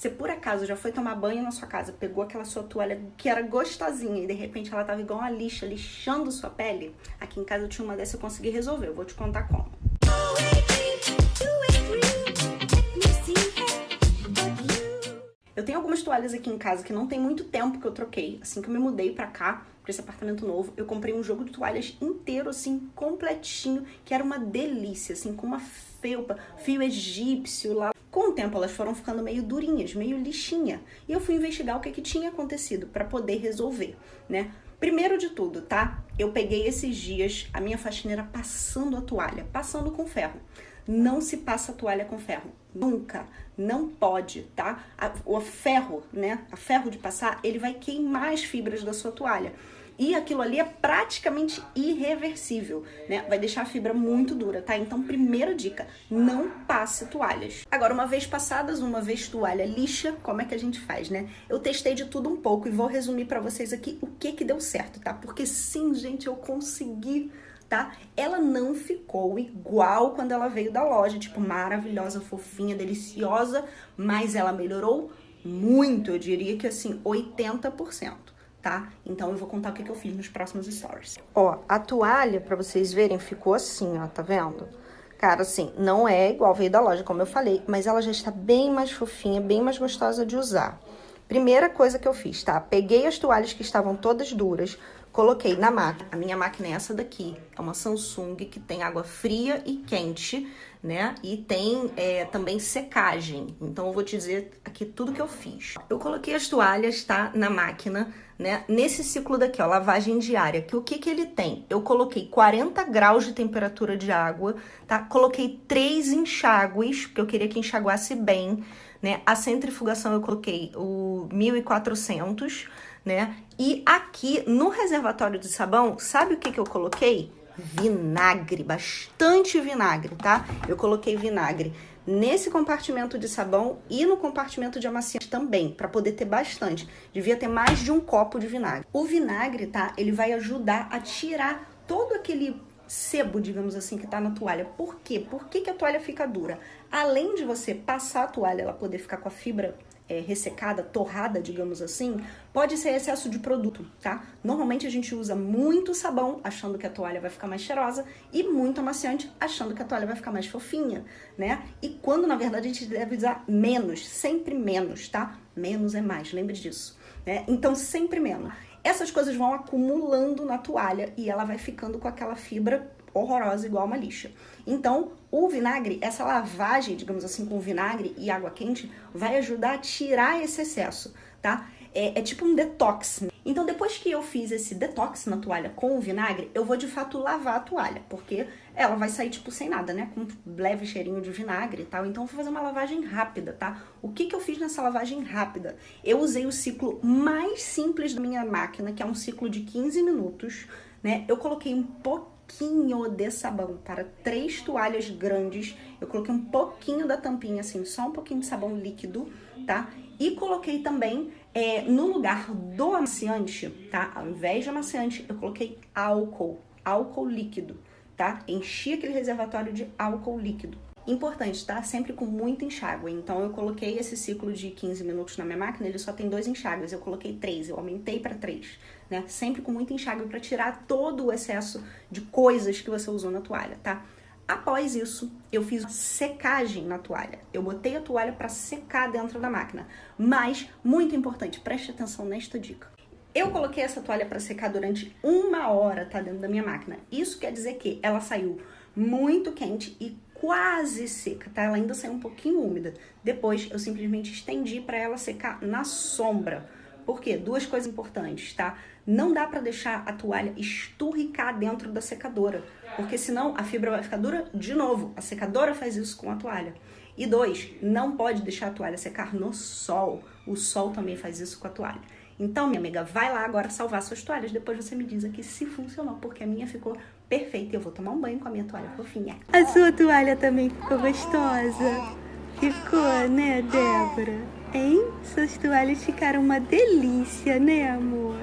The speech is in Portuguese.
Você por acaso já foi tomar banho na sua casa, pegou aquela sua toalha que era gostosinha e de repente ela tava igual uma lixa, lixando sua pele? Aqui em casa eu tinha uma dessa e eu consegui resolver, eu vou te contar como. Eu tenho algumas toalhas aqui em casa que não tem muito tempo que eu troquei. Assim que eu me mudei pra cá, pra esse apartamento novo, eu comprei um jogo de toalhas inteiro, assim, completinho, que era uma delícia, assim, com uma felpa, fio egípcio lá. Tempo elas foram ficando meio durinhas, meio lixinha. E eu fui investigar o que, que tinha acontecido para poder resolver, né? Primeiro de tudo, tá? Eu peguei esses dias a minha faxineira passando a toalha, passando com ferro. Não se passa a toalha com ferro. Nunca. Não pode, tá? o ferro, né? A ferro de passar, ele vai queimar as fibras da sua toalha. E aquilo ali é praticamente irreversível, né? Vai deixar a fibra muito dura, tá? Então, primeira dica, não passe toalhas. Agora, uma vez passadas, uma vez toalha lixa, como é que a gente faz, né? Eu testei de tudo um pouco e vou resumir para vocês aqui o que que deu certo, tá? Porque sim, gente, eu consegui tá? Ela não ficou igual quando ela veio da loja, tipo, maravilhosa, fofinha, deliciosa, mas ela melhorou muito, eu diria que assim, 80%, tá? Então eu vou contar o que, que eu fiz nos próximos stories. Ó, a toalha, pra vocês verem, ficou assim, ó, tá vendo? Cara, assim, não é igual veio da loja, como eu falei, mas ela já está bem mais fofinha, bem mais gostosa de usar. Primeira coisa que eu fiz, tá? Peguei as toalhas que estavam todas duras, Coloquei na máquina. A minha máquina é essa daqui. É uma Samsung que tem água fria e quente, né? E tem é, também secagem. Então, eu vou te dizer aqui tudo que eu fiz. Eu coloquei as toalhas, tá? Na máquina, né? Nesse ciclo daqui, ó, lavagem diária. Que o que que ele tem? Eu coloquei 40 graus de temperatura de água, tá? Coloquei três enxágues, porque eu queria que enxaguasse bem, né? A centrifugação eu coloquei o 1400, né? E aqui no reservatório de sabão, sabe o que, que eu coloquei? Vinagre, bastante vinagre, tá? Eu coloquei vinagre nesse compartimento de sabão e no compartimento de amaciante também, para poder ter bastante. Devia ter mais de um copo de vinagre. O vinagre, tá? Ele vai ajudar a tirar todo aquele sebo, digamos assim, que tá na toalha. Por quê? Por que, que a toalha fica dura? Além de você passar a toalha, ela poder ficar com a fibra é, ressecada, torrada, digamos assim, pode ser excesso de produto, tá? Normalmente a gente usa muito sabão, achando que a toalha vai ficar mais cheirosa, e muito amaciante, achando que a toalha vai ficar mais fofinha, né? E quando, na verdade, a gente deve usar menos, sempre menos, tá? Menos é mais, lembre disso, né? Então, sempre menos. Essas coisas vão acumulando na toalha e ela vai ficando com aquela fibra horrorosa igual uma lixa. Então, o vinagre, essa lavagem, digamos assim, com vinagre e água quente, vai ajudar a tirar esse excesso, tá? É, é tipo um detox. Então, depois que eu fiz esse detox na toalha com o vinagre, eu vou de fato lavar a toalha, porque ela vai sair tipo sem nada, né? Com um leve cheirinho de vinagre e tal. Então, eu vou fazer uma lavagem rápida, tá? O que que eu fiz nessa lavagem rápida? Eu usei o ciclo mais simples da minha máquina, que é um ciclo de 15 minutos, né? Eu coloquei um pouquinho pouquinho de sabão para três toalhas grandes. Eu coloquei um pouquinho da tampinha, assim, só um pouquinho de sabão líquido, tá? E coloquei também, é, no lugar do amaciante, tá? Ao invés de amaciante, eu coloquei álcool, álcool líquido, tá? Enchi aquele reservatório de álcool líquido. Importante, tá? Sempre com muito enxágue. Então, eu coloquei esse ciclo de 15 minutos na minha máquina, ele só tem dois enxágues. Eu coloquei três, eu aumentei para três, né? Sempre com muito enxágue para tirar todo o excesso de coisas que você usou na toalha, tá? Após isso, eu fiz secagem na toalha. Eu botei a toalha para secar dentro da máquina. Mas, muito importante, preste atenção nesta dica. Eu coloquei essa toalha para secar durante uma hora, tá? Dentro da minha máquina. Isso quer dizer que ela saiu muito quente e quase seca, tá? Ela ainda saiu um pouquinho úmida. Depois eu simplesmente estendi para ela secar na sombra. Por quê? Duas coisas importantes, tá? Não dá para deixar a toalha esturricar dentro da secadora, porque senão a fibra vai ficar dura de novo. A secadora faz isso com a toalha. E dois, não pode deixar a toalha secar no sol. O sol também faz isso com a toalha. Então, minha amiga, vai lá agora salvar suas toalhas. Depois você me diz aqui se funcionou, porque a minha ficou perfeita. Eu vou tomar um banho com a minha toalha fofinha. A sua toalha também ficou gostosa. Ficou, né, Débora? Hein? Suas toalhas ficaram uma delícia, né, amor?